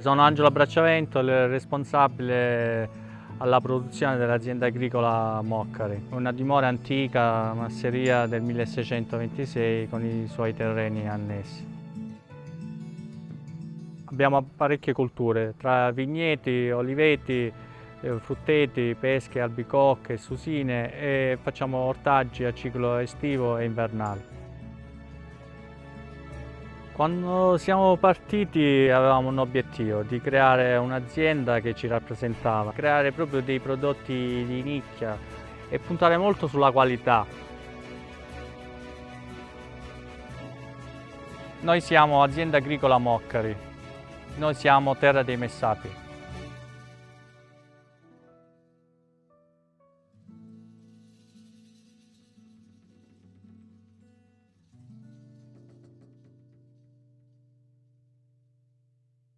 Sono Angelo Bracciavento, il responsabile alla produzione dell'azienda agricola Moccari, una dimora antica, masseria del 1626 con i suoi terreni annessi. Abbiamo parecchie colture, tra vigneti, oliveti, eh, frutteti, pesche, albicocche, susine e facciamo ortaggi a ciclo estivo e invernale. Quando siamo partiti avevamo un obiettivo di creare un'azienda che ci rappresentava, creare proprio dei prodotti di nicchia e puntare molto sulla qualità. Noi siamo azienda agricola Moccari, noi siamo Terra dei Messapi.